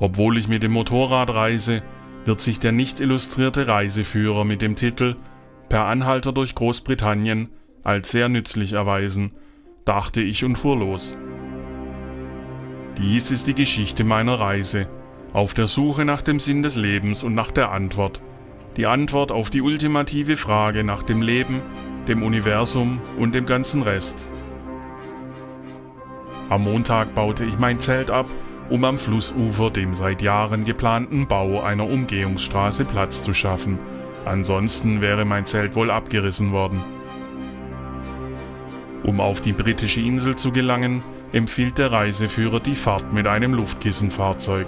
Obwohl ich mit dem Motorrad reise, wird sich der nicht illustrierte Reiseführer mit dem Titel Per Anhalter durch Großbritannien als sehr nützlich erweisen, dachte ich und fuhr los. Dies ist die Geschichte meiner Reise, auf der Suche nach dem Sinn des Lebens und nach der Antwort. Die Antwort auf die ultimative Frage nach dem Leben, dem Universum und dem ganzen Rest. Am Montag baute ich mein Zelt ab, um am Flussufer dem seit Jahren geplanten Bau einer Umgehungsstraße Platz zu schaffen. Ansonsten wäre mein Zelt wohl abgerissen worden. Um auf die britische Insel zu gelangen, empfiehlt der Reiseführer die Fahrt mit einem Luftkissenfahrzeug.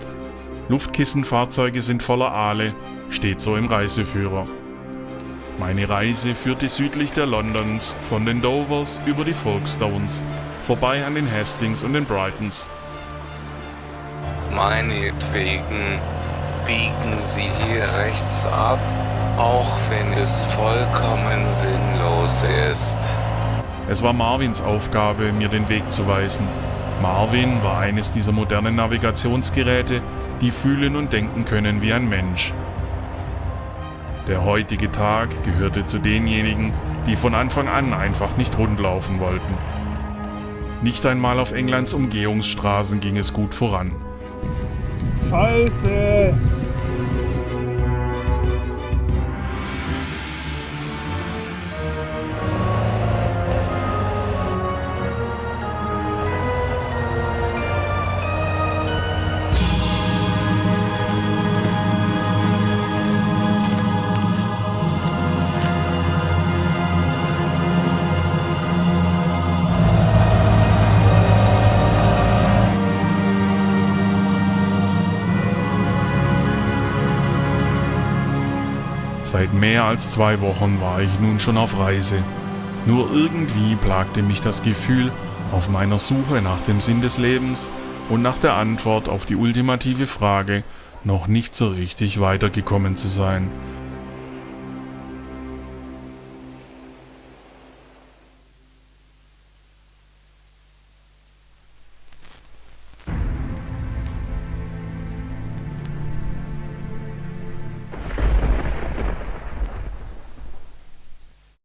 Luftkissenfahrzeuge sind voller Aale, steht so im Reiseführer. Meine Reise führte südlich der Londons von den Dovers über die Folkestones, vorbei an den Hastings und den Brightons. Meinetwegen biegen Sie hier rechts ab, auch wenn es vollkommen sinnlos ist. Es war Marvins Aufgabe, mir den Weg zu weisen. Marvin war eines dieser modernen Navigationsgeräte, die fühlen und denken können wie ein Mensch. Der heutige Tag gehörte zu denjenigen, die von Anfang an einfach nicht rundlaufen wollten. Nicht einmal auf Englands Umgehungsstraßen ging es gut voran. Scheiße! Seit mehr als zwei Wochen war ich nun schon auf Reise. Nur irgendwie plagte mich das Gefühl, auf meiner Suche nach dem Sinn des Lebens und nach der Antwort auf die ultimative Frage noch nicht so richtig weitergekommen zu sein.